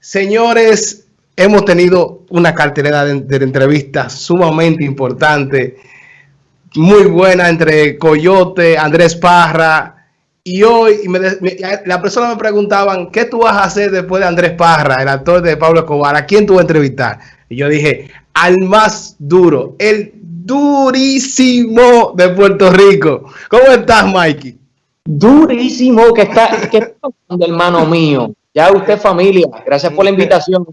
Señores, hemos tenido una cartelera de, entrevistas sumamente importante, muy buena entre Coyote, Andrés Parra, y hoy la persona me preguntaban, ¿qué tú vas a hacer después de Andrés Parra, el actor de Pablo Escobar? ¿A quién tú vas a entrevistar? Y yo dije, al más duro, el durísimo de Puerto Rico. ¿Cómo estás, Mikey? Durísimo que está, que está hermano mío. Ya usted familia, gracias por la invitación.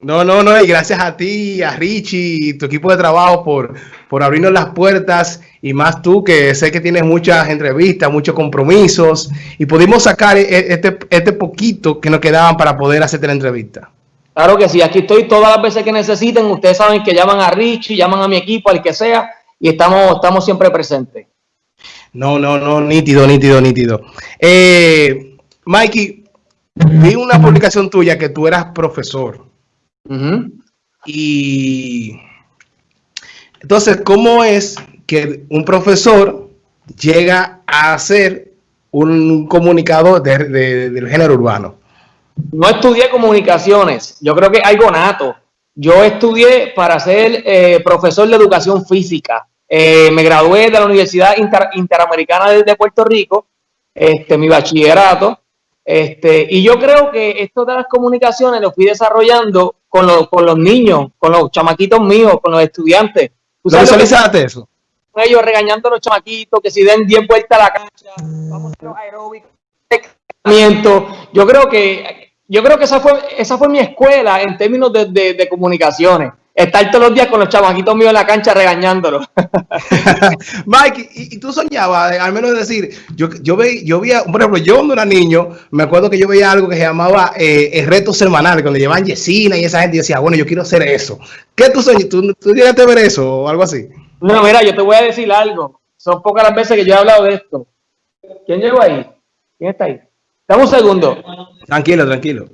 No, no, no, y gracias a ti, a Richie y tu equipo de trabajo por, por abrirnos las puertas y más tú que sé que tienes muchas entrevistas, muchos compromisos y pudimos sacar e, e, este, este poquito que nos quedaban para poder hacerte la entrevista. Claro que sí, aquí estoy todas las veces que necesiten, ustedes saben que llaman a Richie, llaman a mi equipo, al que sea y estamos, estamos siempre presentes. No, no, no, nítido, nítido, nítido. Eh, Mikey, vi una publicación tuya que tú eras profesor. Uh -huh. Y entonces, ¿cómo es que un profesor llega a ser un comunicador de, de, del género urbano? No estudié comunicaciones, yo creo que algo nato. Yo estudié para ser eh, profesor de educación física. Eh, me gradué de la Universidad Inter Interamericana de, de Puerto Rico, este, mi bachillerato, este, y yo creo que esto de las comunicaciones lo fui desarrollando con, lo, con los niños, con los chamaquitos míos, con los estudiantes. ¿Tú visualizaste eso? Ellos regañando a los chamaquitos que si den 10 vueltas a la cancha, vamos a los aeróbicos, yo creo que yo creo que esa fue esa fue mi escuela en términos de, de, de comunicaciones estar todos los días con los chamaquitos míos en la cancha regañándolos. Mike, ¿y, ¿y, tú soñabas, al menos decir, yo, yo, ve, yo veía, por ejemplo, yo cuando era niño, me acuerdo que yo veía algo que se llamaba eh, el reto semanal, cuando llevaban Yesina y esa gente, y decía, bueno, yo quiero hacer eso. ¿Qué tú soñas? ¿Tú, ¿Tú llegaste a ver eso o algo así? No, mira, yo te voy a decir algo. Son pocas las veces que yo he hablado de esto. ¿Quién llegó ahí? ¿Quién está ahí? Dame un segundo. Tranquilo, tranquilo.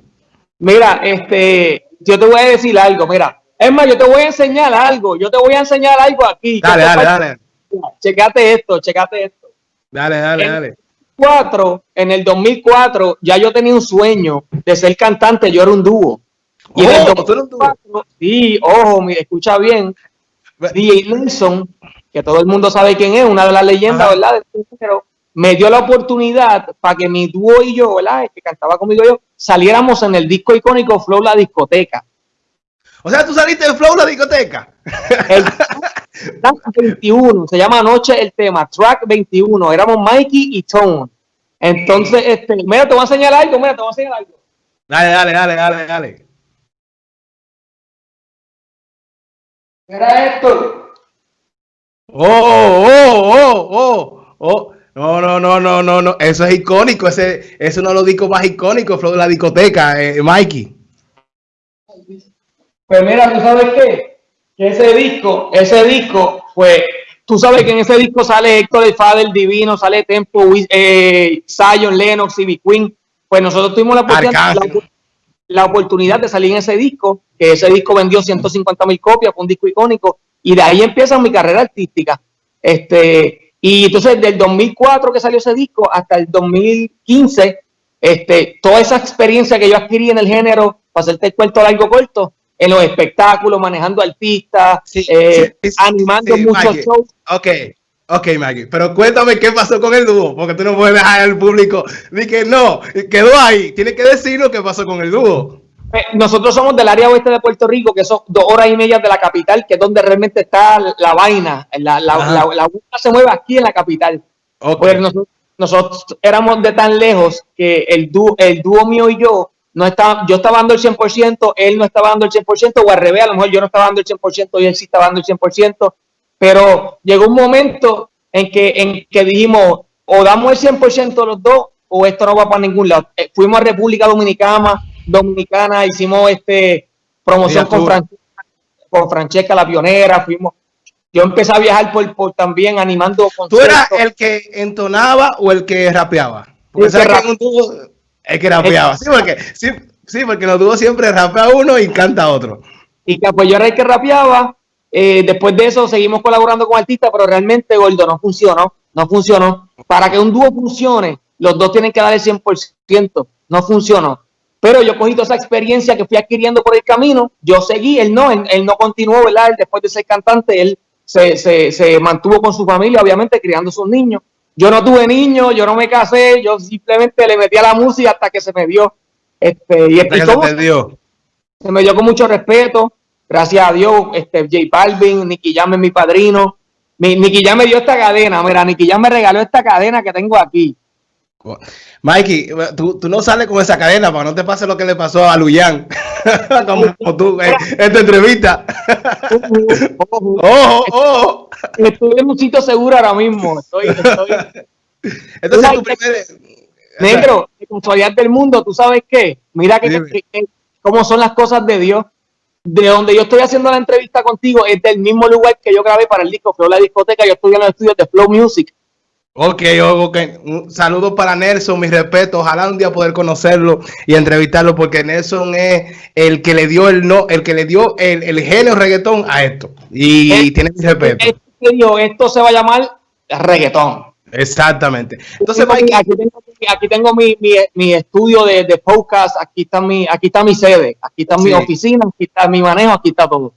Mira, este, yo te voy a decir algo, mira. Es más, yo te voy a enseñar algo. Yo te voy a enseñar algo aquí. Dale, dale, dale. Checate esto, checate esto. Dale, dale, en dale. 2004, en el 2004, ya yo tenía un sueño de ser cantante. Yo era un dúo. Y oh, en el 2004, sí, ojo, mira, escucha bien. DJ Nelson, que todo el mundo sabe quién es, una de las leyendas, Ajá. ¿verdad? Pero me dio la oportunidad para que mi dúo y yo, ¿verdad? El que cantaba conmigo yo, saliéramos en el disco icónico Flow La Discoteca. O sea, tú saliste de Flow la discoteca. El track 21, se llama Anoche el tema, track 21. Éramos Mikey y Tone. Entonces, este, mira, te voy a enseñar algo, mira, te voy a enseñar algo. Dale, dale, dale, dale, dale. Mira esto. Oh, oh, oh, oh, oh. No, no, no, no, no, no. Eso es icónico. Ese, ese es uno de los discos más icónicos, Flow de la discoteca, eh, Mikey. Pues mira, ¿tú sabes qué? Que ese disco, ese disco fue, tú sabes que en ese disco sale Héctor el Fader Divino, sale Tempo, eh, Zion, Lennox, y Queen. Pues nosotros tuvimos la oportunidad, la, la oportunidad, de salir en ese disco, que ese disco vendió 150 mil copias, fue un disco icónico, y de ahí empieza mi carrera artística. Este, y entonces del 2004 que salió ese disco hasta el 2015, este, toda esa experiencia que yo adquirí en el género, para hacerte el cuento largo corto, en los espectáculos, manejando artistas, sí, eh, sí, sí, animando muchos shows. Ok, ok, Maggie, pero cuéntame qué pasó con el dúo, porque tú no puedes dejar al público de que no, quedó ahí, tienes que decirnos qué pasó con el dúo. Eh, nosotros somos del área oeste de Puerto Rico, que son dos horas y media de la capital, que es donde realmente está la vaina, la, la, la, la, se mueve aquí en la capital. Okay. Pues nosotros, nosotros éramos de tan lejos que el dúo, el dúo mío y yo no estaba, yo estaba dando el 100%, él no estaba dando el 100%, o al revés, a lo mejor yo no estaba dando el 100% y él sí estaba dando el 100%, pero llegó un momento en que, en que dijimos, o damos el 100% los dos, o esto no va para ningún lado. Eh, fuimos a República Dominicana, Dominicana, hicimos este promoción con Francesca, con Francesca la pionera, fuimos, yo empecé a viajar por, por también animando ¿Tú eras el que entonaba o el que rapeaba? Porque el que, rap... que es que rapeaba. Sí, porque, sí, sí, porque los dúos siempre rapea uno y canta otro. Y que pues yo era el que rapeaba. Eh, después de eso seguimos colaborando con artistas, pero realmente Gordo no funcionó. no funcionó. Para que un dúo funcione, los dos tienen que dar el 100%, no funcionó. Pero yo cogí toda esa experiencia que fui adquiriendo por el camino, yo seguí, él no, él, no continuó, ¿verdad? después de ser cantante, él se, se, se, mantuvo con su familia, obviamente, criando sus niños. Yo no tuve niños, yo no me casé, yo simplemente le metí a la música hasta que se me dio. Este, y se, dio. se me dio con mucho respeto, gracias a Dios, este, J Balvin, Nicky Jam es mi padrino. Mi, Nicky Jam me dio esta cadena, mira, Nicky Jam me regaló esta cadena que tengo aquí. Mikey, tú, no sales con esa cadena para no te pase lo que le pasó a Luyan, como, tú en, esta entrevista. ojo, ojo. Estoy en un sitio seguro ahora mismo. Estoy, estoy... Entonces, tu primer... Negro, de del mundo, ¿tú sabes qué? Mira que, cómo son las cosas de Dios. De donde yo estoy haciendo la entrevista contigo es del mismo lugar que yo grabé para el disco Flow La Discoteca. Yo estuve en los estudios de Flow Music Ok, ok. Un saludo para Nelson, mi respeto. Ojalá un día poder conocerlo y entrevistarlo, porque Nelson es el que le dio el no, el que le dio el, el género reggaetón a esto. Y, tiene mi respeto. Esto, se va a llamar reggaetón. Exactamente. Entonces, aquí, tengo, mi, estudio de, de, podcast, aquí está mi, aquí está mi sede, aquí está mi oficina, aquí está mi manejo, aquí está todo.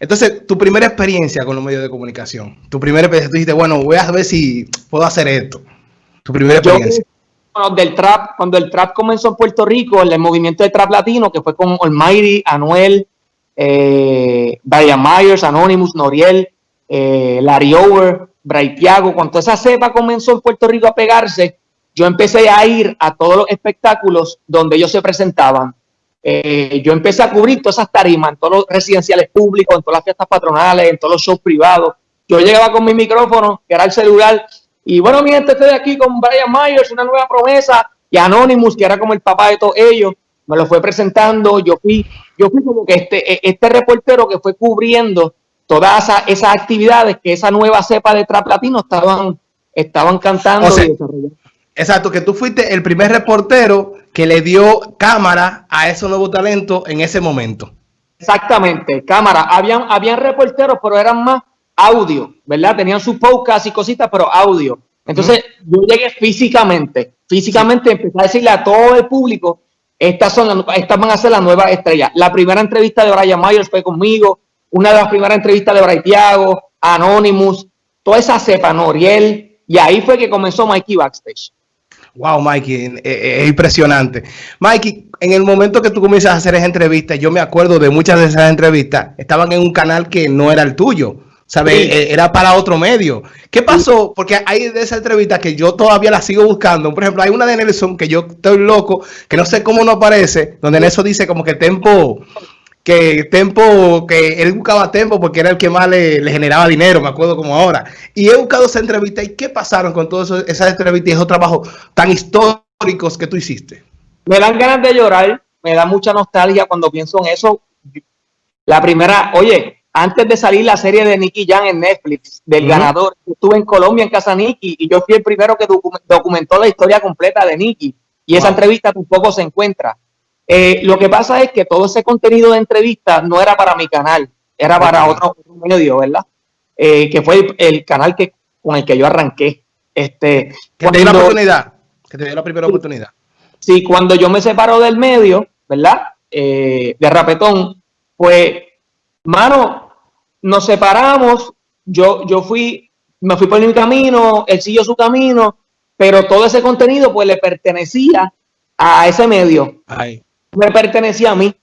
Entonces, tu primera experiencia con los medios de comunicación, tu primera experiencia, tú dijiste, bueno, voy a ver si puedo hacer esto. Tu primera experiencia. cuando, del trap, cuando el trap comenzó en Puerto Rico, el, movimiento de trap latino, que fue con Almighty, Anuel, eh, Brian Myers, Anonymous, Noriel, eh, Larry Over, Bray Thiago, cuando esa cepa comenzó en Puerto Rico a pegarse, yo empecé a ir a todos los espectáculos donde ellos se presentaban eh, yo empecé a cubrir todas esas tarimas en todos los residenciales públicos, en todas las fiestas patronales, en todos los shows privados. Yo llegaba con mi micrófono, que era el celular, y bueno, mi gente, estoy aquí con Brian Myers, una nueva promesa, y Anonymous, que era como el papá de todos ellos, me lo fue presentando. Yo fui, yo fui como que este, e, este reportero que fue cubriendo todas esas, actividades que esa nueva cepa de trap latino estaban, estaban cantando y desarrollando. Exacto, que tú fuiste el primer reportero que le dio cámara a esos nuevos talentos en ese momento. Exactamente, cámara. Habían, habían reporteros, pero eran más audio, ¿verdad? Tenían su podcast y cositas, pero audio. Entonces, yo llegué físicamente, físicamente empecé a decirle a todo el público, estas, son, estas van a ser las nuevas estrellas. La primera entrevista de Brian Myers fue conmigo, una de las primeras entrevistas de Brian Thiago, Anonymous, toda esa cepa, Noriel, y ahí fue que comenzó Mikey Backstage. Wow, Mikey, eh, eh, es, impresionante. Mikey, en el momento que tú comienzas a hacer esa entrevista, yo me acuerdo de muchas de esas entrevistas, estaban en un canal que no era el tuyo, ¿sabes? Eh, era para otro medio. ¿Qué pasó? Porque hay de esa entrevista que yo todavía la sigo buscando. Por ejemplo, hay una de Nelson que yo estoy loco, que no sé cómo no aparece, donde Nelson dice como que Tempo que Tempo, que él buscaba Tempo porque era el que más le, generaba dinero, me acuerdo como ahora. Y he buscado esa entrevista y qué pasaron con todas esas entrevistas y esos trabajos tan históricos que tú hiciste. Me dan ganas de llorar, me da mucha nostalgia cuando pienso en eso. La primera, oye, antes de salir la serie de Nicky Jan en Netflix, del ganador, estuve en Colombia en casa Nicky y yo fui el primero que documentó la historia completa de Nicky. Y esa entrevista tampoco se encuentra. Eh, lo que pasa es que todo ese contenido de entrevista no era para mi canal, era para otro, medio, ¿verdad? Eh, que fue el, canal que, con el que yo arranqué. Este, que te dio la oportunidad, que te dio la primera oportunidad. Sí, cuando yo me separo del medio, ¿verdad? Eh, de Rapetón, pues, mano, nos separamos, yo, yo fui, me fui por mi camino, él siguió su camino, pero todo ese contenido pues le pertenecía a ese medio. Ay me pertenecía a mí.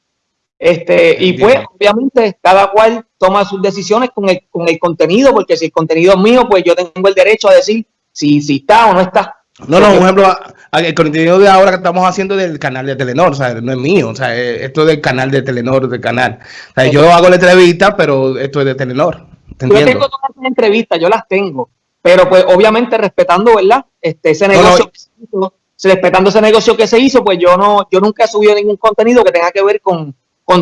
Este, y pues, obviamente, cada cual toma sus decisiones con el, con el contenido, porque si el contenido es mío, pues yo tengo el derecho a decir si, si está o no está. No, no, por ejemplo, el contenido de ahora que estamos haciendo del canal de Telenor, o sea, no es mío, o sea, esto es del canal de Telenor, del canal. O sea, yo hago la entrevista, pero esto es de Telenor. yo tengo todas las entrevistas, yo las tengo, pero pues obviamente respetando, ¿verdad? Este, ese negocio respetando ese negocio que se hizo, pues yo no, yo nunca he subido ningún contenido que tenga que ver con,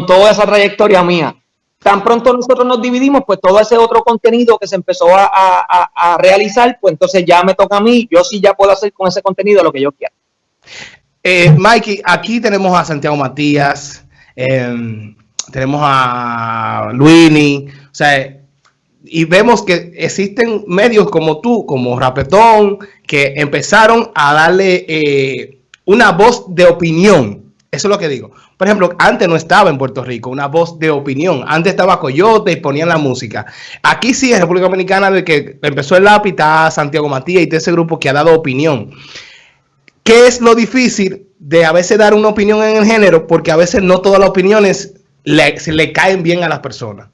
toda esa trayectoria mía. Tan pronto nosotros nos dividimos, pues todo ese otro contenido que se empezó a, realizar, pues entonces ya me toca a mí, yo sí ya puedo hacer con ese contenido lo que yo quiera. Eh, Mikey, aquí tenemos a Santiago Matías, em, tenemos a Luini, o sea, y vemos que existen medios como tú, como Rapetón, que empezaron a darle eh, una voz de opinión. Eso es lo que digo. Por ejemplo, antes no estaba en Puerto Rico una voz de opinión. Antes estaba Coyote y ponían la música. Aquí sí, en República Dominicana, de que empezó el lápiz, está Santiago Matías y todo ese grupo que ha dado opinión. ¿Qué es lo difícil de a veces dar una opinión en el género? Porque a veces no todas las opiniones le, le caen bien a las personas.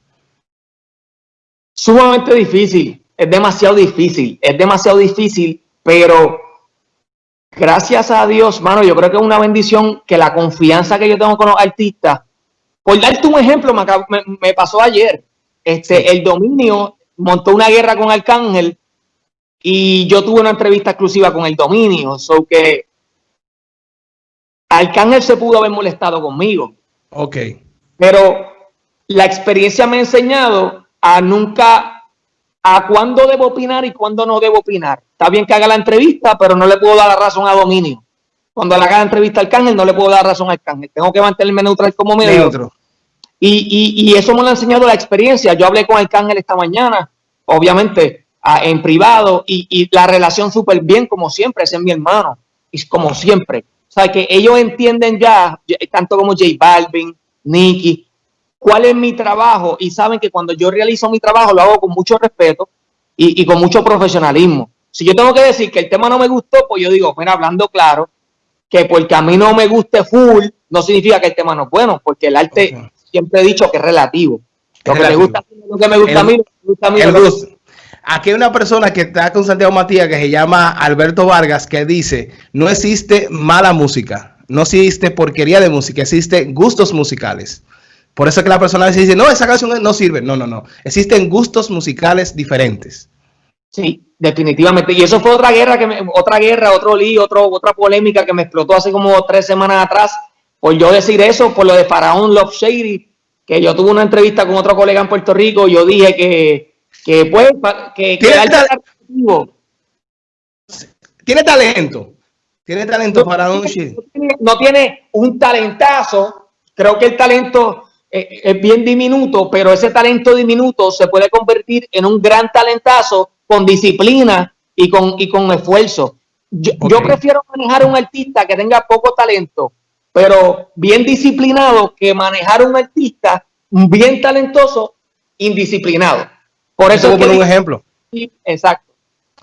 Sumamente difícil, es demasiado difícil, es demasiado difícil, pero gracias a Dios, mano, yo creo que es una bendición que la confianza que yo tengo con los artistas, por darte un ejemplo, me, pasó ayer, este, el dominio montó una guerra con Arcángel y yo tuve una entrevista exclusiva con el dominio, so que Arcángel se pudo haber molestado conmigo. Ok. Pero la experiencia me ha enseñado a nunca, a cuándo debo opinar y cuándo no debo opinar. Está bien que haga la entrevista, pero no le puedo dar la razón a Dominio. Cuando le haga la entrevista al Cángel, no le puedo dar razón al Cángel. Tengo que mantenerme neutral como medio. Y, y, y, eso me lo ha enseñado la experiencia. Yo hablé con el Cángel esta mañana, obviamente, en privado, y, y la relación súper bien, como siempre, ese es mi hermano, y como siempre. O sea, que ellos entienden ya, tanto como J Balvin, Nicky, cuál es mi trabajo y saben que cuando yo realizo mi trabajo lo hago con mucho respeto y, con mucho profesionalismo. Si yo tengo que decir que el tema no me gustó, pues yo digo, bueno, hablando claro, que porque a mí no me guste full, no significa que el tema no es bueno, porque el arte siempre he dicho que es relativo. Lo que me gusta, lo que me gusta a mí, me gusta a mí. Aquí hay una persona que está con Santiago Matías que se llama Alberto Vargas que dice, no existe mala música, no existe porquería de música, existe gustos musicales. Por eso es que la persona dice, no, esa canción no sirve. No, no, no. Existen gustos musicales diferentes. Sí, definitivamente. Y eso fue otra guerra, que otra guerra, otro lío, otro, otra polémica que me explotó hace como tres semanas atrás. Por yo decir eso, por lo de Faraón Love Shady, que yo tuve una entrevista con otro colega en Puerto Rico, yo dije que, que pues, que, ¿Tiene, ¿Tiene talento? ¿Tiene talento Faraón Shady? no tiene un talentazo. Creo que el talento es bien diminuto, pero ese talento diminuto se puede convertir en un gran talentazo con disciplina y con, y con esfuerzo. Yo, prefiero manejar a un artista que tenga poco talento, pero bien disciplinado, que manejar a un artista bien talentoso, indisciplinado. Por eso. Te voy a poner un ejemplo. exacto.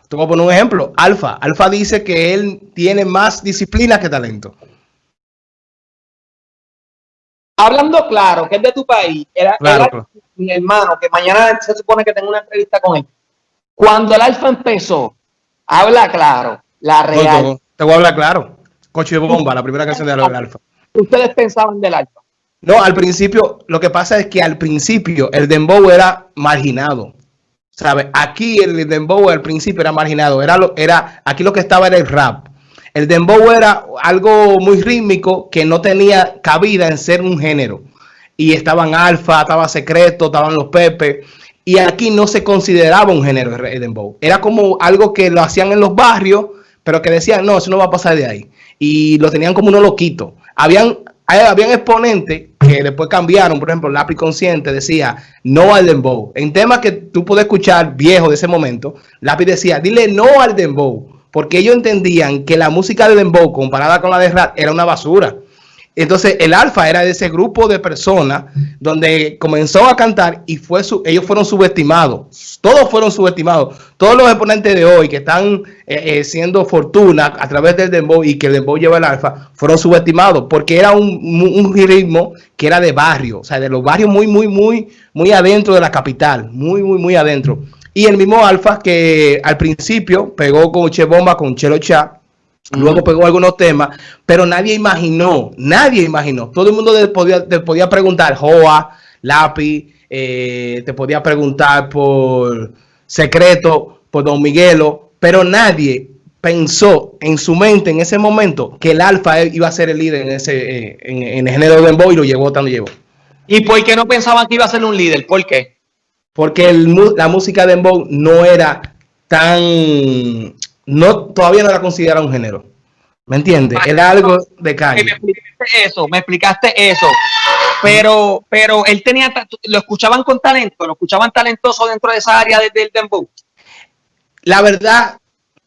Te voy a poner un ejemplo. Alfa. Alfa dice que él tiene más disciplina que talento hablando claro, que es de tu país, era, mi hermano, que mañana se supone que tengo una entrevista con él. Cuando el Alfa empezó, habla claro, la real. te voy a hablar claro. Coche de bomba, la primera canción de Alfa. ¿Ustedes pensaban del Alfa? No, al principio, lo que pasa es que al principio el Dembow era marginado. ¿Sabes? Aquí el Dembow al principio era marginado. Era, lo, era, aquí lo que estaba era el rap. El dembow era algo muy rítmico que no tenía cabida en ser un género. Y estaban alfa, estaba secreto, estaban los pepe. Y aquí no se consideraba un género el dembow. Era como algo que lo hacían en los barrios, pero que decían, no, eso no va a pasar de ahí. Y lo tenían como uno loquito. Habían, habían exponentes que después cambiaron, por ejemplo, Lápiz Consciente decía no al dembow. En temas que tú puedes escuchar viejo de ese momento, Lápiz decía, dile no al dembow porque ellos entendían que la música de Dembow comparada con la de rap era una basura. Entonces el Alfa era de ese grupo de personas donde comenzó a cantar y fue su, ellos fueron subestimados. Todos fueron subestimados. Todos los exponentes de hoy que están eh, eh, siendo fortuna a través del Dembow y que el Dembow lleva el Alfa fueron subestimados porque era un, un, ritmo que era de barrio, o sea, de los barrios muy, muy, muy, muy adentro de la capital, muy, muy, muy adentro. Y el mismo Alfa que al principio pegó con Che Bomba, con Chelo Cha, luego pegó algunos temas, pero nadie imaginó, nadie imaginó. Todo el mundo te podía, podía preguntar, Joa, Lápiz, eh, te podía preguntar por Secreto, por Don Miguelo, pero nadie pensó en su mente en ese momento que el Alfa iba a ser el líder en ese eh, en, el género de Dembow y lo llevó tanto llevó. ¿Y por qué no pensaban que iba a ser un líder? ¿Por qué? Porque la música de Dembow no era tan, no, todavía no la considera un género. ¿Me entiendes? Era algo de calle. Me explicaste eso, me explicaste eso. Pero, pero él tenía, lo escuchaban con talento, lo escuchaban talentoso dentro de esa área del dembow. La verdad,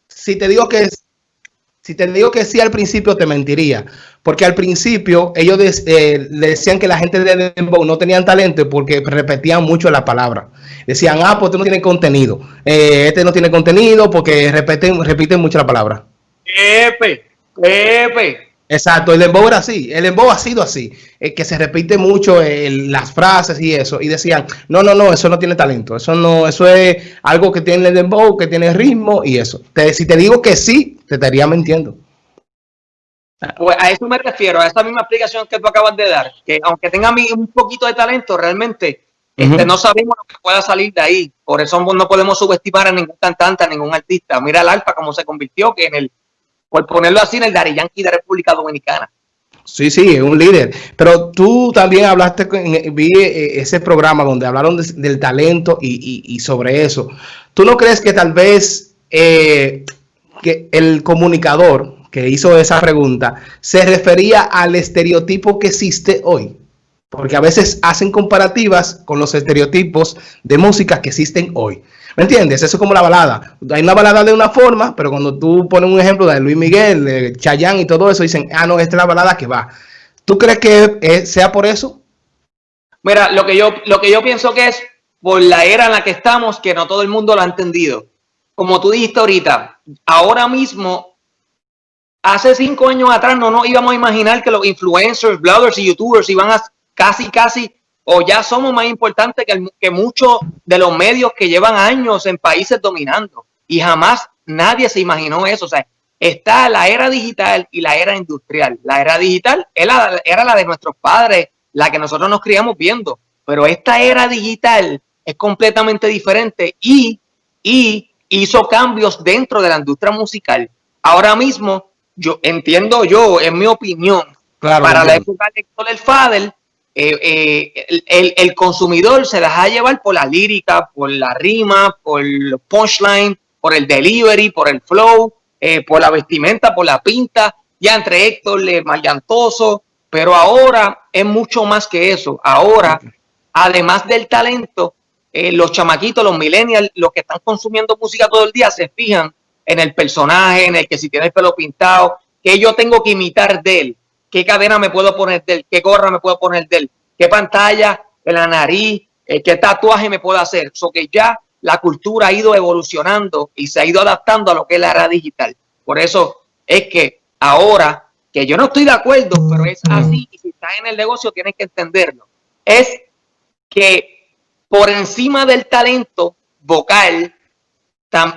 si te digo que si te digo que sí al principio te mentiría, porque al principio ellos eh, le decían que la gente de Dembow no tenían talento porque repetían mucho la palabra. Decían, ah, pues este no tiene contenido, eh, este no tiene contenido porque repiten, repiten mucho la palabra. Pepe, Pepe, Exacto, el dembow era así, el dembow ha sido así, eh, que se repite mucho las frases y eso, y decían, no, no, no, eso no tiene talento, eso no, eso es algo que tiene el dembow, que tiene ritmo y eso. si te digo que sí, te estaría mintiendo. Pues a eso me refiero, a esa misma explicación que tú acabas de dar, que aunque tenga un poquito de talento, realmente este, no sabemos lo que pueda salir de ahí, por eso no podemos subestimar a ningún cantante, a ningún artista. Mira el Alfa cómo se convirtió, que en el por ponerlo así, en el Dari Yankee de República Dominicana. Sí, sí, es un líder. Pero tú también hablaste, vi eh, ese programa donde hablaron del talento y, sobre eso. ¿Tú no crees que tal vez eh, que el comunicador que hizo esa pregunta se refería al estereotipo que existe hoy? Porque a veces hacen comparativas con los estereotipos de música que existen hoy. ¿Me entiendes? Eso es como la balada. Hay una balada de una forma, pero cuando tú pones un ejemplo de Luis Miguel, de Chayanne y todo eso, dicen, ah, no, esta es la balada que va. ¿Tú crees que sea por eso? Mira, lo que, yo, lo que yo pienso que es por la era en la que estamos, que no todo el mundo lo ha entendido. Como tú dijiste ahorita, ahora mismo, hace cinco años atrás no nos íbamos a imaginar que los influencers, bloggers y youtubers iban a casi, casi o ya somos más importantes que, que muchos de los medios que llevan años en países dominando. Y jamás nadie se imaginó eso. O sea, está la era digital y la era industrial. La era digital era, era la de nuestros padres, la que nosotros nos criamos viendo. Pero esta era digital es completamente diferente y, y hizo cambios dentro de la industria musical. Ahora mismo, yo entiendo yo, en mi opinión, para la época de el Fadel, eh, eh, el, consumidor se deja llevar por la lírica, por la rima, por el punchline, por el delivery, por el flow, eh, por la vestimenta, por la pinta, ya entre Héctor, Mayantoso, pero ahora es mucho más que eso. Ahora, además del talento, los chamaquitos, los millennials, los que están consumiendo música todo el día, se fijan en el personaje, en el que si tiene el pelo pintado, que yo tengo que imitar de él qué cadena me puedo poner de él, qué gorra me puedo poner de él, qué pantalla en la nariz, eh, qué tatuaje me puedo hacer. So que ya la cultura ha ido evolucionando y se ha ido adaptando a lo que es la era digital. Por eso es que ahora, que yo no estoy de acuerdo, pero es así, y si estás en el negocio tienes que entenderlo, es que por encima del talento vocal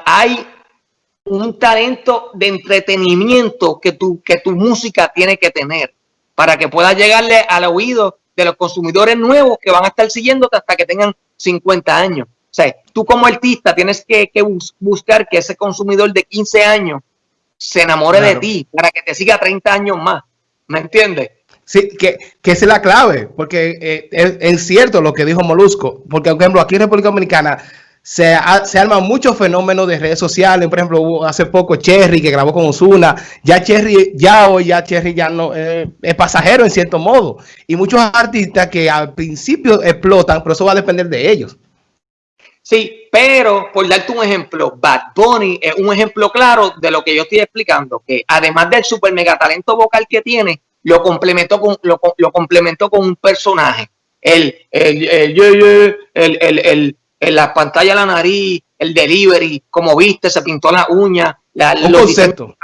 hay un talento de entretenimiento que tu, que tu música tiene que tener para que pueda llegarle al oído de los consumidores nuevos que van a estar siguiéndote hasta que tengan 50 años. O sea, tú como artista tienes que, buscar que ese consumidor de 15 años se enamore de ti para que te siga 30 años más. ¿Me entiendes? Sí, que, que es la clave, porque eh, es, cierto lo que dijo Molusco, porque por ejemplo aquí en República Dominicana se, se arman muchos fenómenos de redes sociales. Por ejemplo, hace poco Cherry que grabó con Osuna. Ya Cherry, ya hoy, ya Cherry ya no eh, es pasajero en cierto modo. Y muchos artistas que al principio explotan, pero eso va a depender de ellos. Sí, pero por darte un ejemplo, Bad Bunny es un ejemplo claro de lo que yo estoy explicando, que además del super mega talento vocal que tiene, lo complementó con, lo, complementó con un personaje. El, el, el, el, la pantalla la nariz, el delivery, como viste, se pintó la uña. La, un concepto.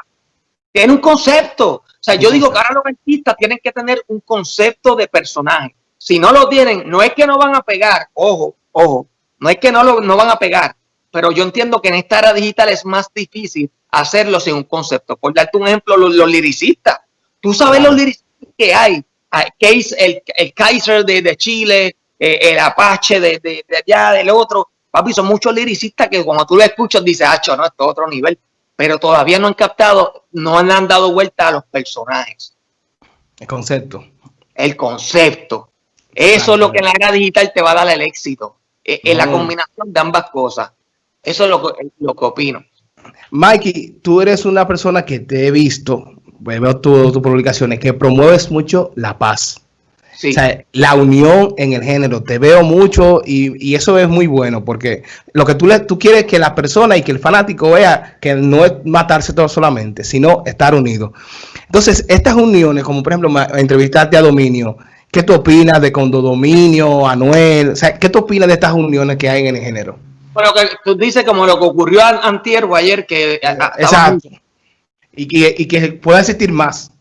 Tiene un concepto. O sea, yo digo que ahora los artistas tienen que tener un concepto de personaje. Si no lo tienen, no es que no van a pegar, ojo, ojo, no es que no lo no van a pegar, pero yo entiendo que en esta era digital es más difícil hacerlo sin un concepto. Por darte un ejemplo, los, los liricistas. Tú sabes los liricistas que hay. El, el Kaiser de, de Chile, eh, el Apache de, de, allá, del otro. Papi, son muchos liricistas que cuando tú lo escuchas dices, ah, no, esto es otro nivel. Pero todavía no han captado, no han dado vuelta a los personajes. El concepto. El concepto. Eso es lo que en la era digital te va a dar el éxito. Eh, en la combinación de ambas cosas. Eso es lo que, lo que opino. Mikey, tú eres una persona que te he visto, veo todas tus publicaciones, que promueves mucho la paz O sea, la unión en el género, te veo mucho y, eso es muy bueno porque lo que tú, le, tú quieres que la persona y que el fanático vea que no es matarse todo solamente, sino estar unido. Entonces, estas uniones, como por ejemplo entrevistarte a Dominio, ¿qué tú opinas de Condominio, Anuel? O sea, ¿qué tú opinas de estas uniones que hay en el género? Bueno, que tú dices como lo que ocurrió antier o ayer que... Exacto. Y que, y que pueda existir más.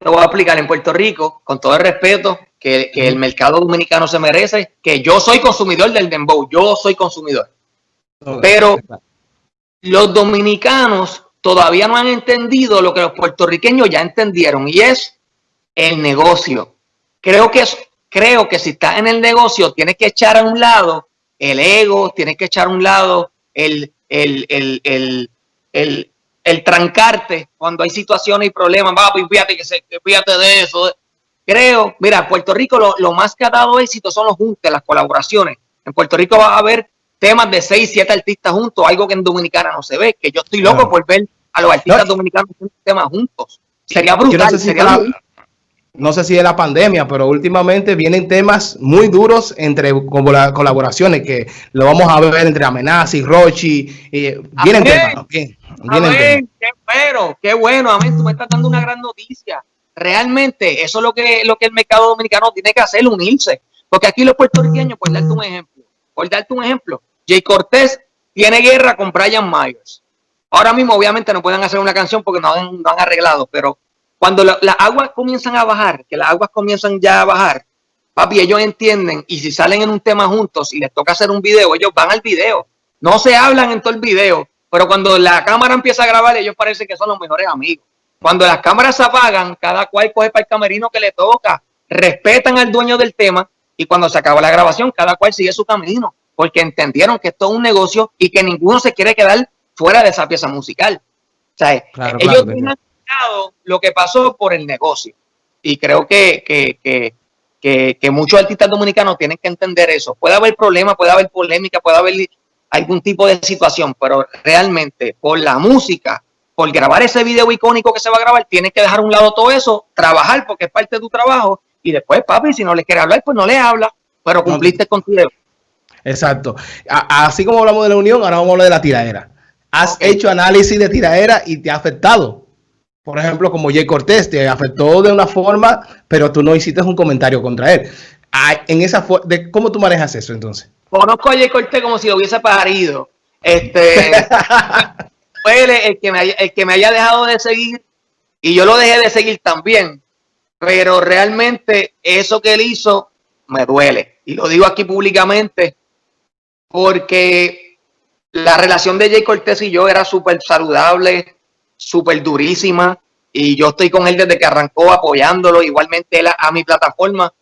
Lo voy a aplicar en Puerto Rico, con todo el respeto que, el mercado dominicano se merece, que yo soy consumidor del dembow, yo soy consumidor. Pero los dominicanos todavía no han entendido lo que los puertorriqueños ya entendieron y es el negocio. Creo que, es, creo que si estás en el negocio tienes que echar a un lado el ego, tienes que echar a un lado el, el, el, el el trancarte cuando hay situaciones y problemas, papi, fíjate, que se, fíjate de eso. Creo, mira, Puerto Rico lo, más que ha dado éxito son los juntos, las colaboraciones. En Puerto Rico va a haber temas de seis, siete artistas juntos, algo que en Dominicana no se ve, que yo estoy loco por ver a los artistas dominicanos temas juntos. Sería brutal, no sé, si no sé si es la pandemia, pero últimamente vienen temas muy duros entre como las colaboraciones, que lo vamos a ver entre Amenaza y Rochi. Y vienen temas, bien. Amén, qué bueno, qué bueno, amén. Tú me estás dando una gran noticia. Realmente, eso es lo que, lo que el mercado dominicano tiene que hacer, unirse. Porque aquí los puertorriqueños, por darte un ejemplo, por darte un ejemplo, Jay Cortés tiene guerra con Brian Myers. Ahora mismo, obviamente, no pueden hacer una canción porque no han, han arreglado, pero cuando las aguas comienzan a bajar, que las aguas comienzan ya a bajar, papi, ellos entienden y si salen en un tema juntos y les toca hacer un video, ellos van al video. No se hablan en todo el video, pero cuando la cámara empieza a grabar, ellos parecen que son los mejores amigos. Cuando las cámaras se apagan, cada cual coge para el camerino que le toca, respetan al dueño del tema y cuando se acaba la grabación, cada cual sigue su camino, porque entendieron que esto es un negocio y que ninguno se quiere quedar fuera de esa pieza musical. O sea, ellos tienen lo que pasó por el negocio. Y creo que, que, que, que, muchos artistas dominicanos tienen que entender eso. Puede haber problemas, puede haber polémica, puede haber algún tipo de situación, pero realmente por la música, por grabar ese video icónico que se va a grabar, tienes que dejar a un lado todo eso, trabajar porque es parte de tu trabajo y después, papi, si no le quiere hablar, pues no le habla, pero cumpliste con tu deber. Exacto. así como hablamos de la unión, ahora vamos a hablar de la tiradera. ¿Has hecho análisis de tiradera y te ha afectado? Por ejemplo, como Jay Cortés te afectó de una forma, pero tú no hiciste un comentario contra él. En esa de ¿Cómo tú manejas eso entonces? Conozco a Jay Cortés como si lo hubiese parido. Este, fue el, que me haya, el que me haya dejado de seguir y yo lo dejé de seguir también. Pero realmente eso que él hizo me duele. Y lo digo aquí públicamente porque la relación de Jay Cortés y yo era súper saludable, súper durísima. Y yo estoy con él desde que arrancó apoyándolo, igualmente él a mi plataforma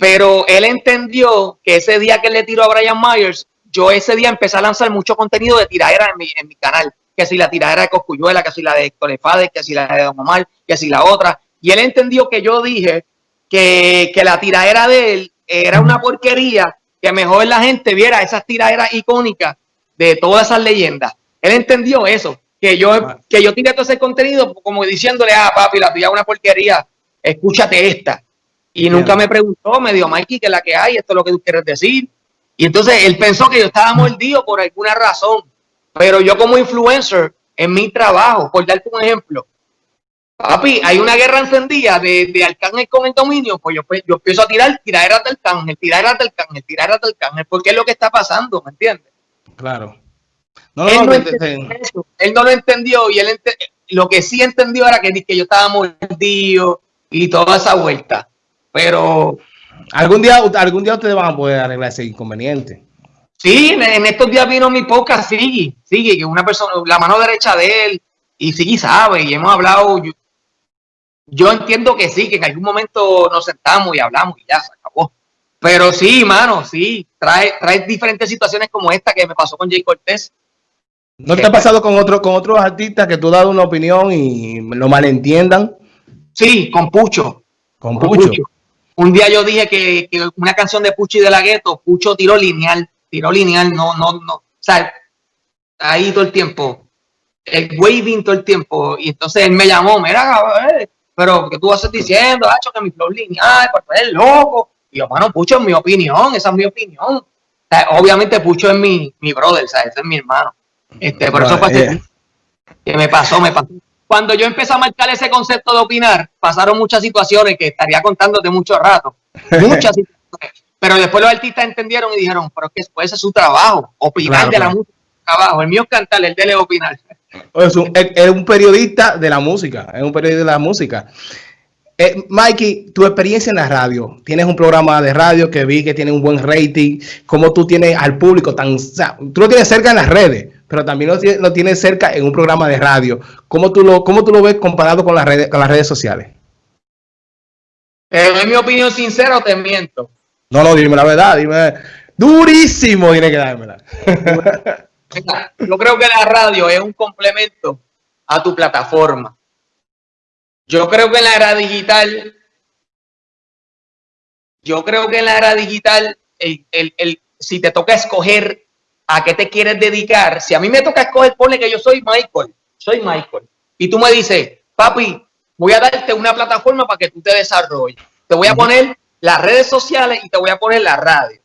pero él entendió que ese día que le tiró a Brian Myers, yo ese día empecé a lanzar mucho contenido de tiradera en mi, en mi canal. Que si la tiradera de Coscuyuela, que si la de Héctor que si la de Don Omar, que si la otra. Y él entendió que yo dije que, que la tiradera de él era una porquería, que mejor la gente viera esas tiraderas icónicas de todas esas leyendas. Él entendió eso, que yo, ah. que yo tiré todo ese contenido como diciéndole, ah, papi, la tuya es una porquería, escúchate esta. Y nunca me preguntó, me dijo, Mikey, que la que hay, esto es lo que tú quieres decir. Y entonces él pensó que yo estaba mordido por alguna razón. Pero yo como influencer, en mi trabajo, por darte un ejemplo, papi, hay una guerra encendida de, de Arcángel con el dominio, pues yo, pues yo empiezo a tirar tiraderas del Arcángel, tiraderas del Arcángel, tiraderas del Arcángel, porque es lo que está pasando, ¿me entiendes? Claro. Él, no él, no lo entendió y él lo que sí entendió era que, que yo estaba mordido y toda esa vuelta. Pero algún día, algún día ustedes van a poder arreglar ese inconveniente. Sí, en, estos días vino mi podcast, sigue, sigue, que una persona, la mano derecha de él, y sigue sabe, y hemos hablado, yo, entiendo que sí, que en algún momento nos sentamos y hablamos y ya se acabó. Pero sí, mano, sí, trae, trae diferentes situaciones como esta que me pasó con Jay Cortés. ¿No te ha pasado con otro, con otros artistas que tú has dado una opinión y lo malentiendan? Sí, con Pucho. Con, Pucho. Un día yo dije que, una canción de Pucho y de la Gueto, Pucho tiró lineal, tiró lineal, no, no, no. O sea, ahí todo el tiempo, el waving todo el tiempo. Y entonces él me llamó, mira, pero que tú vas diciendo, hacho, que mi flow lineal, pues es loco. Y yo, mano, Pucho, es mi opinión, esa es mi opinión. obviamente Pucho es mi, mi brother, ¿sabes? Ese es mi hermano. Este, por eso fue eh. que me pasó, me pasó. Cuando yo empecé a marcar ese concepto de opinar, pasaron muchas situaciones que estaría contándote mucho rato. Muchas situaciones. Pero después los artistas entendieron y dijeron, pero que ese es su trabajo, opinar de la música trabajo. El mío es cantar, el de él es opinar. Es un, es un periodista de la música, es un periodista de la música. Eh, Mikey, tu experiencia en la radio, tienes un programa de radio que vi que tiene un buen rating, como tú tienes al público tan, tú lo tienes cerca en las redes, pero también lo, tienes cerca en un programa de radio. ¿Cómo tú lo, cómo tú lo ves comparado con las redes, con las redes sociales? ¿Es mi opinión sincera o te miento? No, no, dime la verdad, dime. Durísimo tiene que dármela. Yo creo que la radio es un complemento a tu plataforma. Yo creo que en la era digital, yo creo que en la era digital, el, si te toca escoger a qué te quieres dedicar, si a mí me toca escoger, ponle que yo soy Michael, soy Michael, y tú me dices, papi, voy a darte una plataforma para que tú te desarrolles. Te voy a poner las redes sociales y te voy a poner la radio.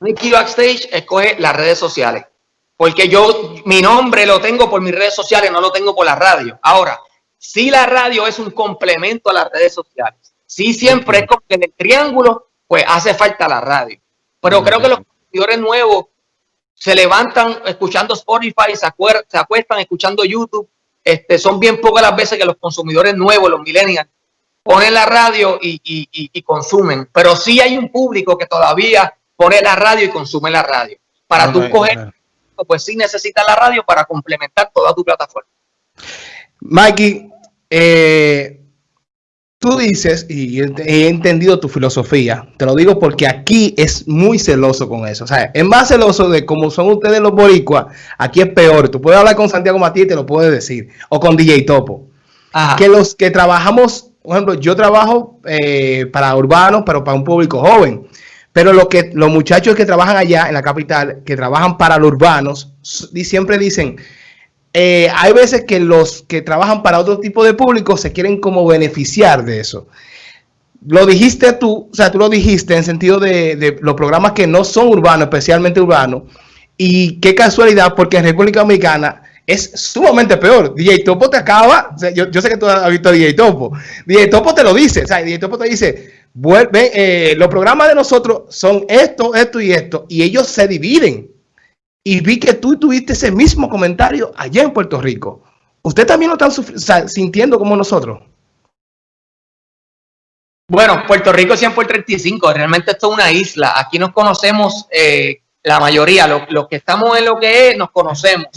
Nicky Backstage escoge las redes sociales. Porque yo, mi nombre lo tengo por mis redes sociales, no lo tengo por la radio. Ahora, si la radio es un complemento a las redes sociales, si siempre es como que en el triángulo, pues hace falta la radio. Pero creo que los consumidores nuevos se levantan escuchando Spotify, se, se acuestan escuchando YouTube. Este, son bien pocas las veces que los consumidores nuevos, los millennials, ponen la radio y, consumen. Pero sí hay un público que todavía pone la radio y consume la radio. Para tú coger, pues sí necesitas la radio para complementar toda tu plataforma. Mikey, eh, tú dices, y he entendido tu filosofía, te lo digo porque aquí es muy celoso con eso. O sea, es más celoso de cómo son ustedes los boricuas, aquí es peor. Tú puedes hablar con Santiago Matías y te lo puedes decir, o con DJ Topo. Que los que trabajamos por ejemplo, yo trabajo eh, para urbanos, pero para un público joven. Pero lo que los muchachos que trabajan allá en la capital, que trabajan para los urbanos, siempre dicen, eh, hay veces que los que trabajan para otro tipo de público se quieren como beneficiar de eso. Lo dijiste tú, o sea, tú lo dijiste en sentido de, los programas que no son urbanos, especialmente urbanos. Y qué casualidad, porque en República Dominicana es sumamente peor. DJ Topo te acaba, yo, sé que tú has visto a DJ Topo, DJ Topo te lo dice, o sea, DJ Topo te dice, vuelve, eh, los programas de nosotros son esto, esto y esto, y ellos se dividen. Y vi que tú tuviste ese mismo comentario allá en Puerto Rico. ¿Usted también lo está sintiendo como nosotros? Bueno, Puerto Rico siempre el 35, realmente esto es una isla. Aquí nos conocemos eh, la mayoría, los que estamos en lo que es, nos conocemos.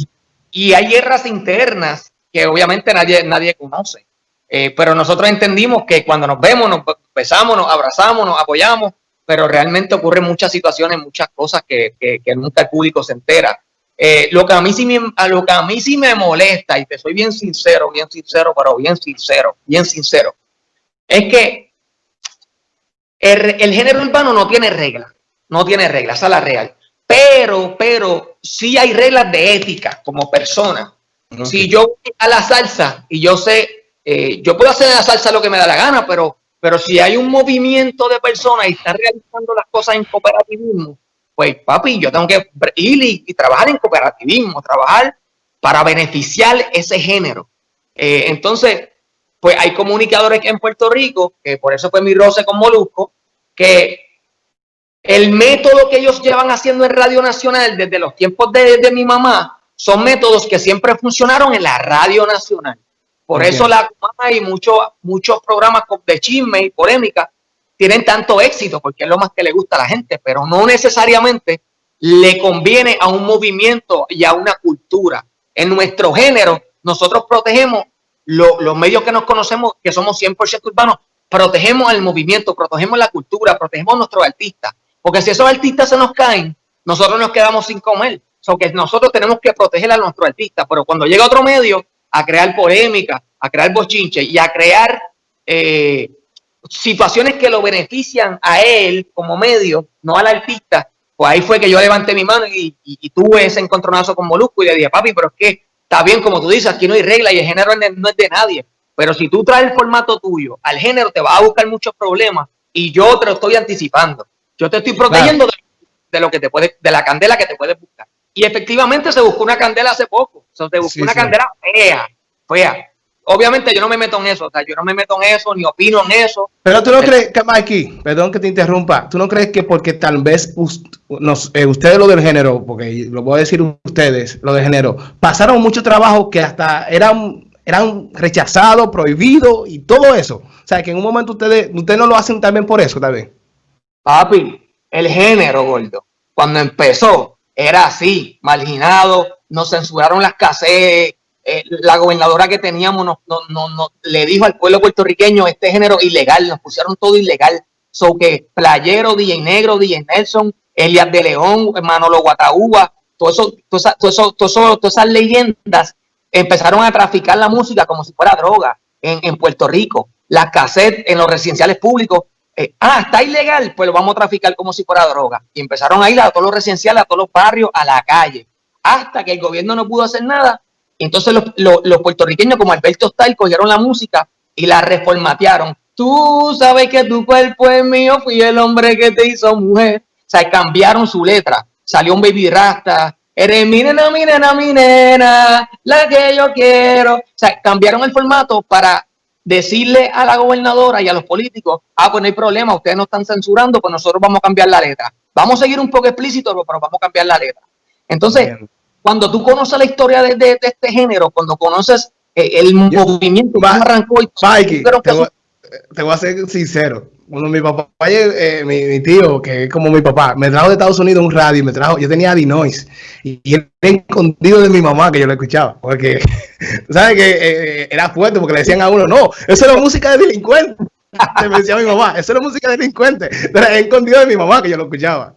Y hay guerras internas que obviamente nadie, nadie conoce. Eh, pero nosotros entendimos que cuando nos vemos, nos besamos, nos abrazamos, nos apoyamos, pero realmente ocurren muchas situaciones, muchas cosas que, que, nunca el público se entera. Eh, lo, que a mí sí me, lo que a mí sí me molesta, y te soy bien sincero, bien sincero, pero bien sincero, bien sincero, es que el, el género urbano no tiene reglas, no tiene reglas, esa es la real. Pero, pero, sí hay reglas de ética como persona. Si yo voy a la salsa y yo sé, eh, yo puedo hacer en la salsa lo que me da la gana, pero, pero si hay un movimiento de personas y están realizando las cosas en cooperativismo, pues papi, yo tengo que ir y, trabajar en cooperativismo, trabajar para beneficiar ese género. Eh, entonces, pues hay comunicadores en Puerto Rico, que por eso fue mi roce con Molusco, que el método que ellos llevan haciendo en Radio Nacional desde los tiempos de, mi mamá son métodos que siempre funcionaron en la Radio Nacional. Por eso la y muchos muchos programas de chisme y polémica tienen tanto éxito, porque es lo más que le gusta a la gente, pero no necesariamente le conviene a un movimiento y a una cultura. En nuestro género, nosotros protegemos los medios que nos conocemos, que somos 100% urbanos, protegemos el movimiento, protegemos la cultura, protegemos a nuestros artistas. Porque si esos artistas se nos caen, nosotros nos quedamos sin comer. So que nosotros tenemos que proteger a nuestros artistas. Pero cuando llega otro medio a crear polémica, a crear bochinche y a crear eh, situaciones que lo benefician a él como medio, no al artista, pues ahí fue que yo levanté mi mano y, tuve ese encontronazo con Molusco y le dije, papi, pero es que está bien como tú dices, aquí no hay regla y el género no es de nadie. Pero si tú traes el formato tuyo al género, te va a buscar muchos problemas y yo te lo estoy anticipando. Yo te estoy protegiendo de, lo que te puede, de la candela que te puedes buscar. Y efectivamente se buscó una candela hace poco. se buscó una candela fea, fea. Obviamente yo no me meto en eso, o sea, yo no me meto en eso, ni opino en eso. Pero tú no crees que, Mikey, perdón que te interrumpa, tú no crees que porque tal vez eh, ustedes lo del género, porque lo voy a decir ustedes, lo del género, pasaron mucho trabajo que hasta eran, eran rechazados, prohibidos y todo eso. O sea, que en un momento ustedes, ustedes no lo hacen también por eso, también. Papi, el género, gordo, cuando empezó, era así, marginado, nos censuraron las cassettes, eh, la gobernadora que teníamos no, no, no, le dijo al pueblo puertorriqueño este género ilegal, nos pusieron todo ilegal. So que Playero, DJ Negro, DJ Nelson, Elias de León, Manolo Guataúba, todo eso, todo eso, todo eso, todas esas leyendas empezaron a traficar la música como si fuera droga en, en Puerto Rico. Las cassettes en los residenciales públicos. Eh, ah, está ilegal, pues lo vamos a traficar como si fuera droga. Y empezaron a ir a todos los residenciales, a todos los barrios, a la calle. Hasta que el gobierno no pudo hacer nada entonces los, puertorriqueños como Alberto Style cogieron la música y la reformatearon. Tú sabes que tu cuerpo es mío, fui el hombre que te hizo mujer. O sea, cambiaron su letra. Salió un baby rasta. Eres mi nena, mi nena, mi nena, la que yo quiero. O sea, cambiaron el formato para decirle a la gobernadora y a los políticos, ah, pues no hay problema, ustedes no están censurando, pues nosotros vamos a cambiar la letra. Vamos a seguir un poco explícito, pero vamos a cambiar la letra. Entonces, cuando tú conoces la historia de, este género, cuando conoces eh, el movimiento que arrancó y Mikey, te, voy, te, voy, a ser sincero. Cuando mi papá, eh, mi, tío, que es como mi papá, me trajo de Estados Unidos un radio, me trajo, yo tenía Dinois y, y era escondido de mi mamá que yo lo escuchaba, porque, ¿sabes que eh, Era fuerte porque le decían a uno, no, eso era música de delincuente. me decía mi mamá, eso era música de delincuente. Era escondido de mi mamá que yo lo escuchaba.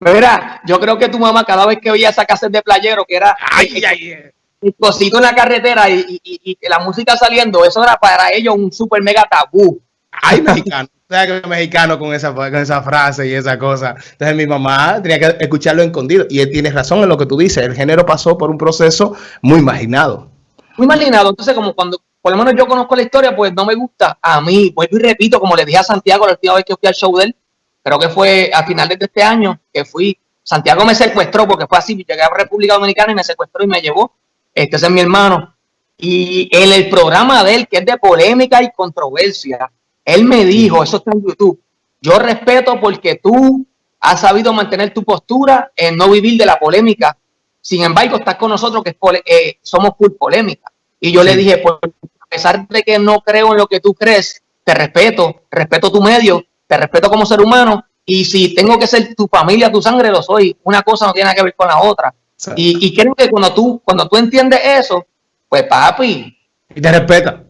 Mira, yo creo que tu mamá cada vez que oía esa cassette de playero, que era ay, ay, el cosito en la carretera y, y, la música saliendo, eso era para ellos un super mega tabú. Ay, mexicano. Sea, que mexicano con esa, con esa frase y esa cosa. Entonces mi mamá tenía que escucharlo escondido. Y él tiene razón en lo que tú dices. El género pasó por un proceso muy imaginado. Muy imaginado. Entonces, como cuando, por lo menos yo conozco la historia, pues no me gusta. A mí, vuelvo y repito, como le dije a Santiago la última vez que fui al show de él, creo que fue a finales de este año que fui, Santiago me secuestró porque fue así, llegué a República Dominicana y me secuestró y me llevó, este es mi hermano, y en el programa de él, que es de polémica y controversia, él me dijo, eso está en YouTube, yo respeto porque tú has sabido mantener tu postura en no vivir de la polémica, sin embargo estás con nosotros que eh, somos full polémica. Y yo le dije, pues a pesar de que no creo en lo que tú crees, te respeto, respeto tu medio, te respeto como ser humano y si tengo que ser tu familia, tu sangre, lo soy. Una cosa no tiene que ver con la otra. Y, creo que cuando tú, cuando tú entiendes eso, pues papi. Y te respetan.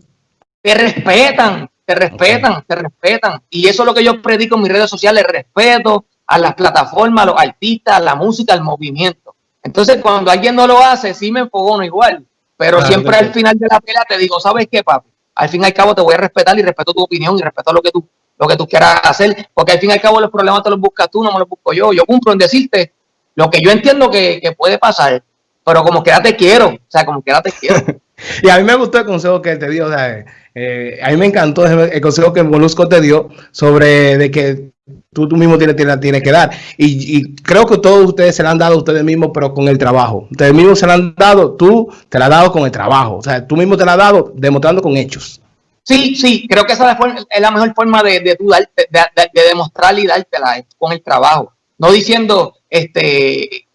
Te respetan, te respetan, te respetan. Y eso es lo que yo predico en mis redes sociales, respeto a las plataformas, a los artistas, a la música, al movimiento. Entonces, cuando alguien no lo hace, sí me enfogono igual. Pero siempre al final de la pelea te digo, ¿sabes qué, papi? Al fin y al cabo te voy a respetar y respeto tu opinión y respeto lo que tú lo que tú quieras hacer, porque al fin y al cabo los problemas te los buscas tú, no me los busco yo. Yo cumplo en decirte lo que yo entiendo que, puede pasar, pero como quiera te quiero, o sea, como quiera te quiero. y a mí me gustó el consejo que te dio, o sea, eh, a mí me encantó el consejo que Molusco te dio sobre de que tú, tú mismo tienes, tienes, que dar. Y, creo que todos ustedes se la han dado ustedes mismos, pero con el trabajo. Ustedes mismos se la han dado, tú te la has dado con el trabajo. O sea, tú mismo te la has dado demostrando con hechos. Sí, sí, creo que esa es la mejor forma de, de, de, de, demostrar y dártela con el trabajo. No diciendo, este,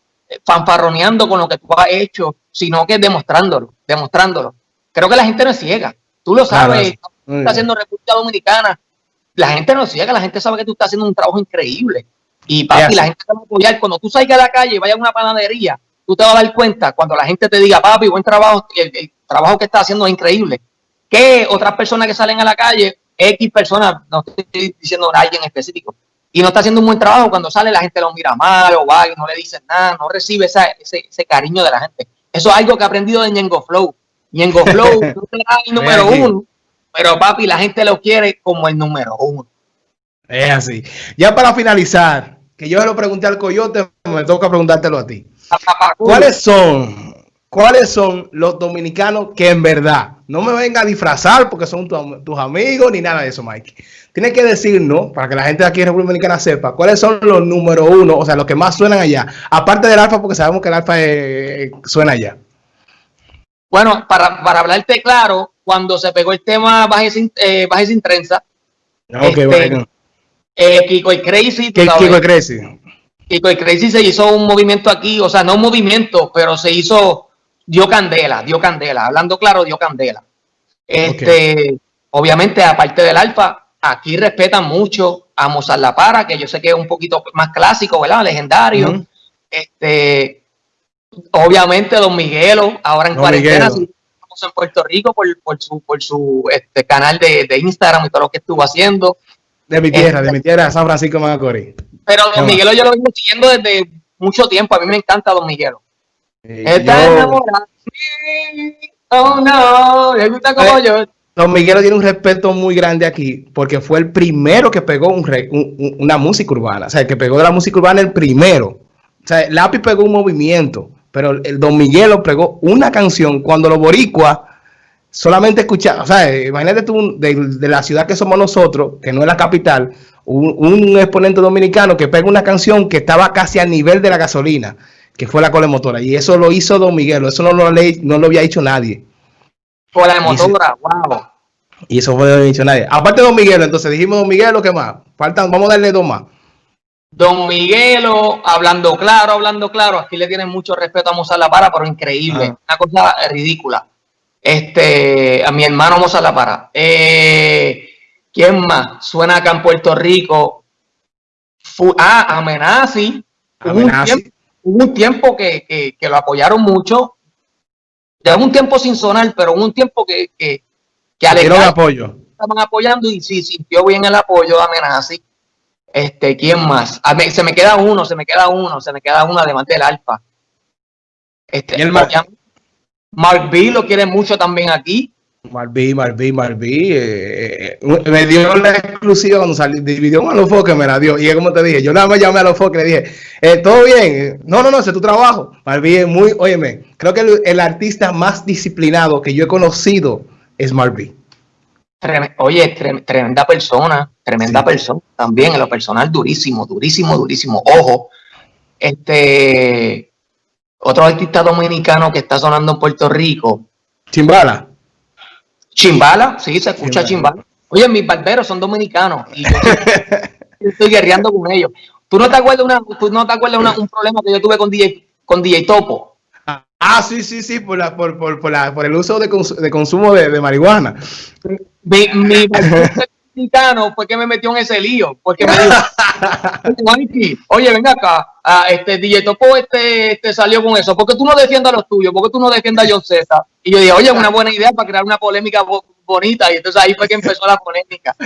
fanfarroneando con lo que tú has hecho, sino que demostrándolo, demostrándolo. Creo que la gente no es ciega. Tú lo sabes, tú estás haciendo República Dominicana. La gente no ciega, la gente sabe que tú estás haciendo un trabajo increíble. Y papi, la gente te va a apoyar. Cuando tú salgas a la calle y vayas a una panadería, tú te vas a dar cuenta cuando la gente te diga, papi, buen trabajo, el trabajo que estás haciendo es increíble que otras personas que salen a la calle, X personas, no estoy diciendo a alguien específico, y no está haciendo un buen trabajo, cuando sale la gente lo mira mal o va y no le dicen nada, no recibe ese, ese, cariño de la gente. Eso es algo que he aprendido de Ñengo Flow. Ñengo Flow no el número uno, pero papi, la gente lo quiere como el número uno. Es así. Ya para finalizar, que yo se lo pregunté al Coyote, me toca preguntártelo a ti. ¿Cuáles son cuáles son los dominicanos que en verdad no me venga a disfrazar porque son tus amigos ni nada de eso, Mike. Tienes que decirnos, para que la gente de aquí en República Dominicana sepa, cuáles son los número uno, o sea, los que más suenan allá. Aparte del alfa, porque sabemos que el alfa eh, suena allá. Bueno, para, para, hablarte claro, cuando se pegó el tema Baje sin, eh, sin trenza, okay, bueno. eh, Kiko y Crazy. Kiko y Crazy. Kiko y Crazy se hizo un movimiento aquí, o sea, no un movimiento, pero se hizo dio candela, dio candela. Hablando claro, dio candela. Este, obviamente, aparte del alfa, aquí respetan mucho a Mozart La Para, que yo sé que es un poquito más clásico, ¿verdad? Legendario. Este, obviamente, Don Miguelo, ahora en cuarentena, estamos en Puerto Rico por, su, por su este, canal de, Instagram y todo lo que estuvo haciendo. De mi tierra, de mi tierra, San Francisco Macorís. Pero Don Miguelo yo lo vengo siguiendo desde mucho tiempo. A mí me encanta Don Miguelo. Oh no, le gusta como eh, yo. Don Miguel tiene un respeto muy grande aquí porque fue el primero que pegó una música urbana. O sea, el que pegó de la música urbana el primero. O sea, Lápiz pegó un movimiento, pero el Don Miguel pegó una canción cuando los boricuas solamente escuchaban. O sea, imagínate tú de, la ciudad que somos nosotros, que no es la capital, un, un exponente dominicano que pega una canción que estaba casi al nivel de la gasolina que fue la cola motora. Y eso lo hizo Don Miguel, eso no lo, no lo había hecho nadie. Cola de motora, wow. Y eso fue lo había hecho nadie. Aparte de Don Miguel, entonces dijimos Don Miguel, lo que más? Faltan, vamos a darle dos más. Don Miguelo, hablando claro, hablando claro, aquí le tienen mucho respeto a Mozart La Para, pero increíble, una cosa ridícula. Este, a mi hermano Mozart La Para. Eh, ¿Quién más? Suena acá en Puerto Rico. ah, Amenazi. Amenazi hubo un tiempo que, lo apoyaron mucho. Lleva un tiempo sin sonar, pero hubo un tiempo que, que, que apoyo. estaban apoyando y sí, sintió bien el apoyo de Amenazi. Este, ¿quién más? se me queda uno, se me queda uno, se me queda uno además del Alfa. Este, el Mar Mark B lo quiere mucho también aquí. Marví, Marví, Marví, eh, eh, me dio la exclusiva cuando salió, dividió a los que me la dio. Y como te dije, yo nada más llamé a los foques le dije, eh, todo bien, no, no, no, ese es tu trabajo. Marví es muy, óyeme, creo que el, artista más disciplinado que yo he conocido es Marví. Oye, tremenda persona, tremenda persona también, en lo personal durísimo, durísimo, durísimo. Ojo, este, otro artista dominicano que está sonando en Puerto Rico. Chimbala. Chimbala, sí, se escucha chimbala. Oye, mis barberos son dominicanos y yo estoy, guerreando con ellos. ¿Tú no te acuerdas, una, tú no te acuerdas una, un problema que yo tuve con DJ, con DJ Topo? Ah, sí, sí, sí, por, la, por, por, por, la, por el uso de, de consumo de, de, marihuana. Mi, mi dominicano fue me metió en ese lío, porque me dijo, oye, venga acá, ah, este DJ Topo este, este salió con eso, ¿por qué tú no defiendas los tuyos? ¿Por qué tú no defiendas a John César? Y yo dije, oye, una buena idea para crear una polémica bonita. Y entonces ahí fue que empezó la polémica.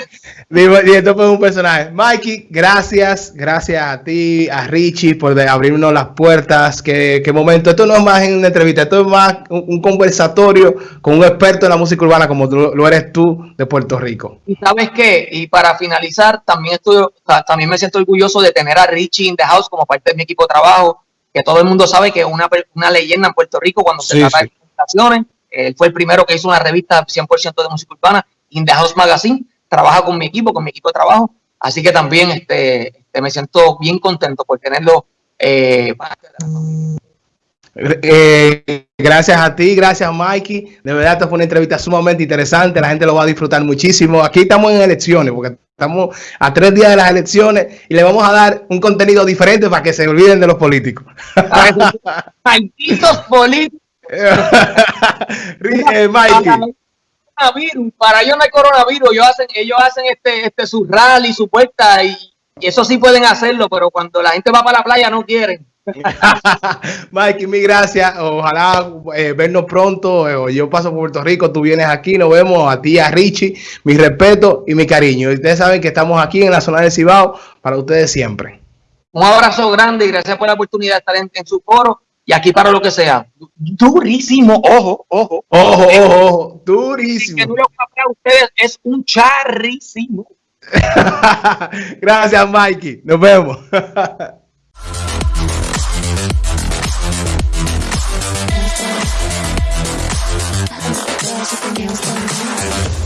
Y esto fue un personaje. Mikey, gracias. Gracias a ti, a Richie, por abrirnos las puertas. Qué, qué momento. Esto no es más una entrevista, esto es más un, conversatorio con un experto en la música urbana como lo eres tú de Puerto Rico. Y sabes qué, y para finalizar, también, estoy, también me siento orgulloso de tener a Richie in the house como parte de mi equipo de trabajo, que todo el mundo sabe que es una, una leyenda en Puerto Rico cuando se trata de él fue el primero que hizo una revista 100% de música urbana, In the House Magazine. Trabaja con mi equipo, con mi equipo de trabajo. Así que también este, este me siento bien contento por tenerlo eh, eh, gracias a ti, gracias Mikey. De verdad, esta fue una entrevista sumamente interesante. La gente lo va a disfrutar muchísimo. Aquí estamos en elecciones, porque estamos a tres días de las elecciones y le vamos a dar un contenido diferente para que se olviden de los políticos. Malditos políticos. Eh, para ellos no hay coronavirus, ellos hacen, ellos hacen este, este su rally, su puerta y, eso sí pueden hacerlo, pero cuando la gente va para la playa no quieren. Mikey, mi gracias. Ojalá eh, vernos pronto. Eh, yo paso por Puerto Rico, tú vienes aquí, nos vemos a ti, a Richie. Mi respeto y mi cariño. ustedes saben que estamos aquí en la zona de Cibao para ustedes siempre. Un abrazo grande y gracias por la oportunidad de estar en, en su foro y aquí para lo que sea. Durísimo, ojo, ojo. Ojo, ojo, ojo. durísimo. Que duro para ustedes es un charrísimo. Gracias, Mikey. Nos vemos.